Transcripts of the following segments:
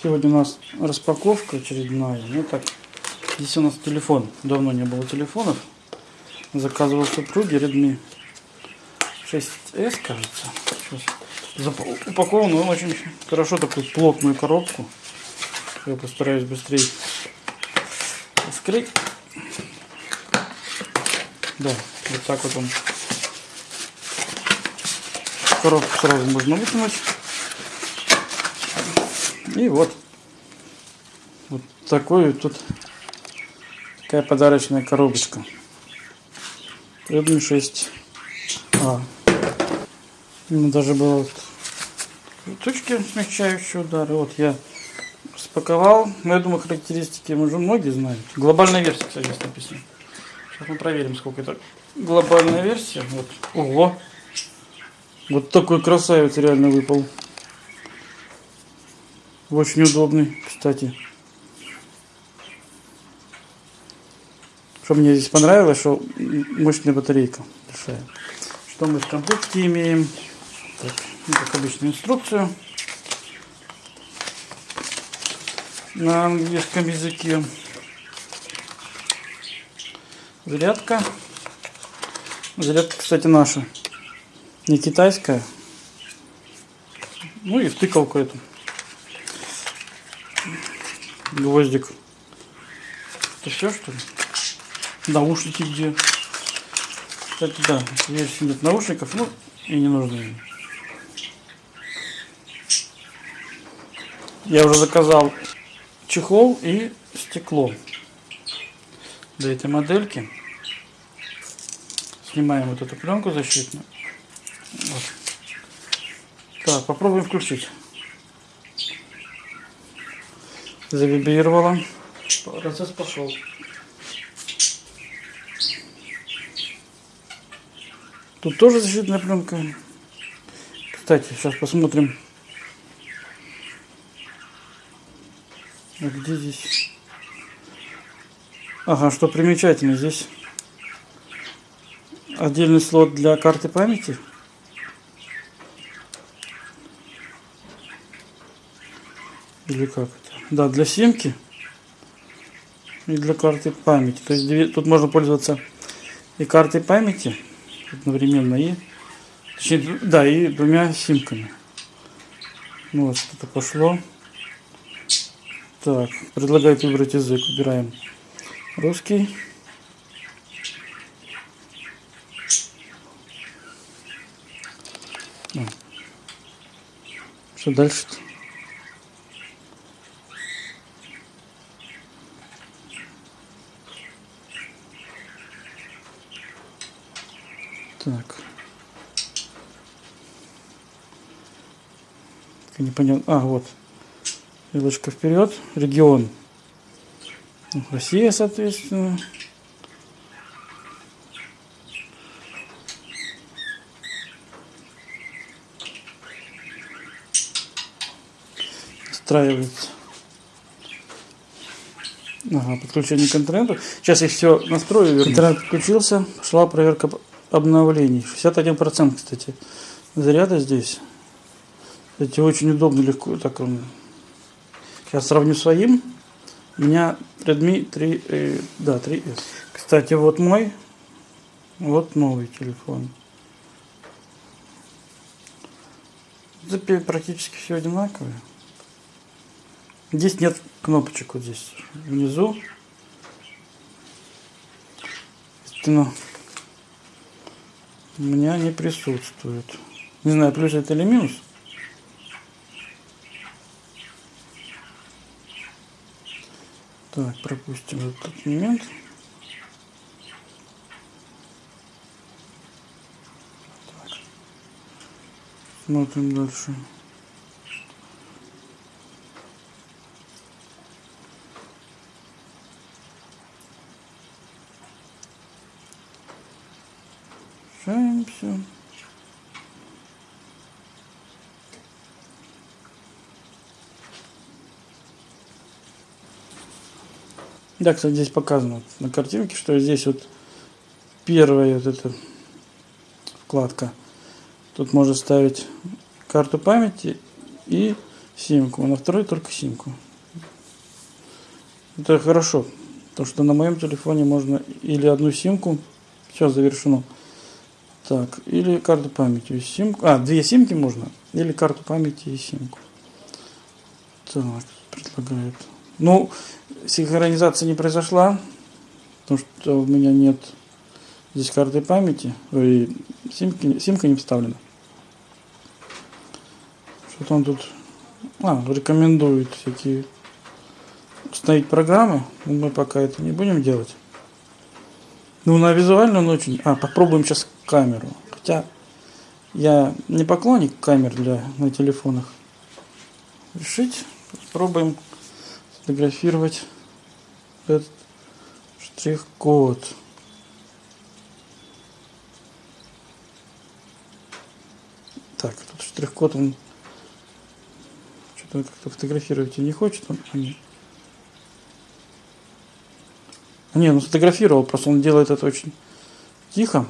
Сегодня у нас распаковка очередная. Ну так, здесь у нас телефон. Давно не было телефонов. Заказывал супруге Redmi 6s, кажется. Упакован он очень хорошо, такую плотную коробку. Я постараюсь быстрее вскрыть. Да, вот так вот он. Коробку сразу можно вытянуть. И вот. Вот такой тут такая подарочная коробочка. Redmi 6 А. Ну, даже было вот точки смягчающие удары. Вот я спаковал. Но я думаю, характеристики уже многие знают. Глобальная версия, кстати, здесь написано. Сейчас мы проверим, сколько это. Глобальная версия. Вот. Ого! Вот такой красавец реально выпал. Очень удобный, кстати. Что мне здесь понравилось, что мощная батарейка большая. Что мы в комплекте имеем? Так, ну, как обычно, инструкцию на английском языке. Зарядка. Зарядка, кстати, наша. Не китайская. Ну и втыкалку эту. Гвоздик. Это все, что ли? Наушники где? Кстати, да, версии нет наушников, ну и не нужны. Я уже заказал чехол и стекло для этой модельки. Снимаем вот эту пленку защитную. Вот. Так, попробуем включить. Завибрировало. Процесс пошел. Тут тоже защитная пленка. Кстати, сейчас посмотрим. А где здесь? Ага, что примечательно, здесь отдельный слот для карты памяти. Или как это? Да, для симки и для карты памяти. То есть тут можно пользоваться и картой памяти одновременно и точнее, да, и двумя симками. Ну вот что-то пошло. Так, предлагает выбрать язык. Выбираем русский. А. Что дальше-то? Так. Непонятно. А, вот. Стрелочка вперед. Регион. Россия, соответственно. Настраивается. Ага, подключение к интернету. Сейчас я все настрою. Интернет подключился. Пошла проверка обновлений. 61% кстати заряда здесь. Кстати, очень удобно, легко. Так. Сейчас сравню своим. У меня Redmi 3, э, да, 3S. Кстати, вот мой, вот новый телефон. Это практически все одинаковые. Здесь нет кнопочек вот здесь внизу. Естественно, у меня не присутствует. Не знаю, плюс это или минус. Так, пропустим этот момент. Так. Смотрим дальше. Общаемся. Да, кстати, здесь показано на картинке, что здесь вот первая вот эта вкладка. Тут можно ставить карту памяти и симку, а на второй только симку. Это хорошо, потому что на моем телефоне можно или одну симку, все завершено, так, или карту памяти и симку, а, две симки можно, или карту памяти и симку. Так, предлагают. Ну, синхронизация не произошла, потому что у меня нет здесь карты памяти, ой, симки, симка не вставлена. Что-то он тут а, рекомендует всякие установить программы. Мы пока это не будем делать. Ну, на визуально он очень... А, попробуем сейчас камеру. Хотя я не поклонник камер для на телефонах. Решить. Попробуем сфотографировать этот штрих-код. Так, тут штрих-код он что-то как-то фотографировать не хочет. Он, не. ну сфотографировал, просто он делает это очень тихо.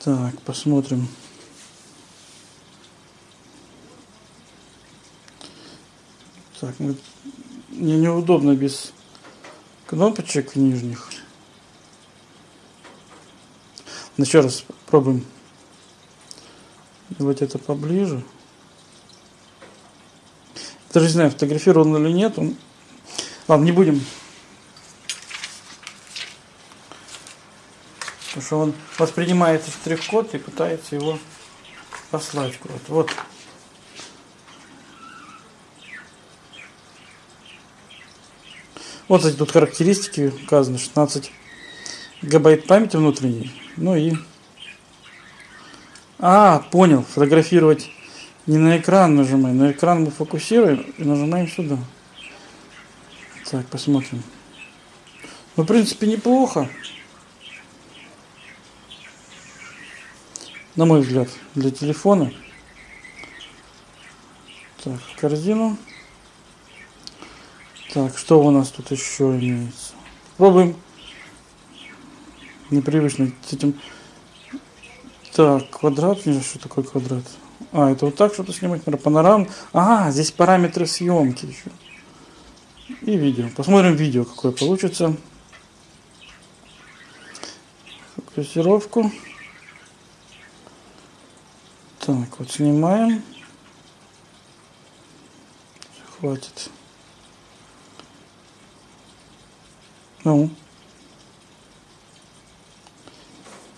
Так, посмотрим. Так, ну, мне неудобно без кнопочек нижних. Ну, еще раз пробуем делать это поближе. Даже не знаю, фотографирован или нет. Он... Ладно, не будем. Потому что он воспринимает штрих-код и пытается его послать куда-то. Вот. Вот эти тут характеристики указаны. 16 гигабайт памяти внутренней. Ну и а, понял. Фотографировать не на экран нажимаем. На экран мы фокусируем и нажимаем сюда. Так, посмотрим. Ну, в принципе, неплохо. На мой взгляд, для телефона. Так, корзину. Так, что у нас тут еще имеется? Пробуем непривычно с этим так, квадрат, не что такое квадрат? А, это вот так что-то снимать, наверное, панорам. А, здесь параметры съемки еще. И видео. Посмотрим видео, какое получится. Фокусировку. Так, вот снимаем. Хватит. Ну.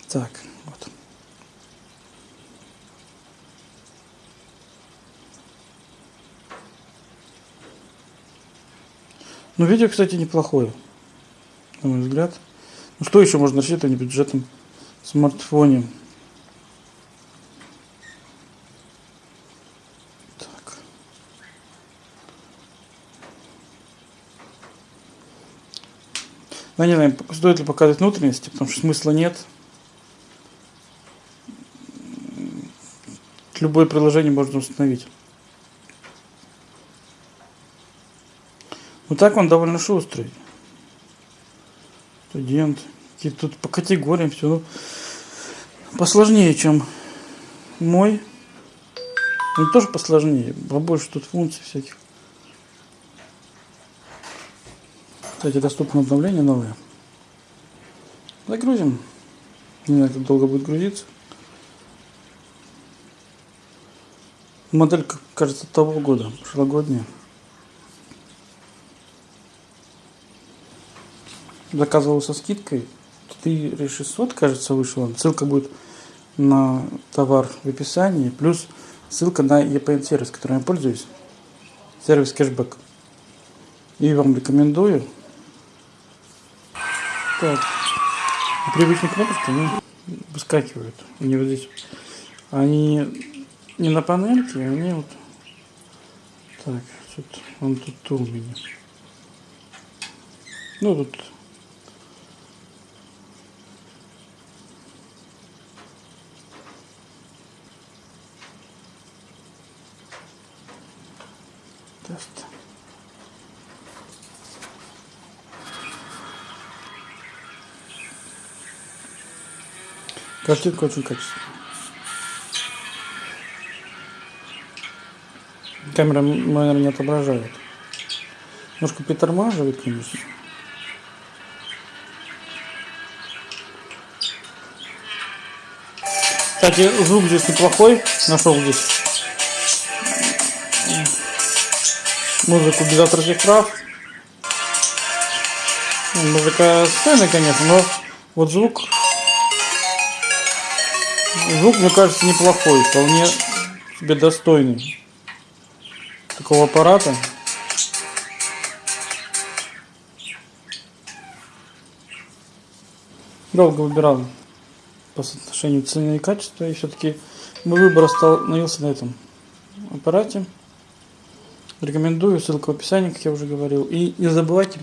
Так. Ну, видео, кстати, неплохое, на мой взгляд. Ну, что еще можно рассчитывать на бюджетном смартфоне? Так. Ну, не знаю, стоит ли показывать внутренности, потому что смысла нет. Любое приложение можно установить. Вот так он довольно шустрый. Студент. И тут по категориям все. Ну, посложнее, чем мой. Он тоже посложнее. Побольше тут функций всяких. Кстати, доступно обновление новое. Загрузим. Не знаю, как долго будет грузиться. Моделька, кажется, того года, прошлогодняя. Заказывал со скидкой 4600, кажется, вышел. Ссылка будет на товар в описании, плюс ссылка на EPN сервис, которым я пользуюсь. Сервис кэшбэк. И вам рекомендую. Так. Привычные кнопочки, они выскакивают. Они вот здесь. Они не на панельке, они вот. Так, тут, он тут у меня. Ну, тут Картинка очень качественная. Камера, наверное, не отображает. Немножко притормаживает, конечно. Кстати, звук здесь неплохой. Нашел здесь музыку без авторских прав. Музыка сцены, конечно, но вот звук... Звук, мне кажется, неплохой. Вполне себе достойный такого аппарата. Долго выбирал по соотношению цены и качества, и все-таки мой выбор остановился на этом аппарате. Рекомендую, ссылка в описании, как я уже говорил. И не забывайте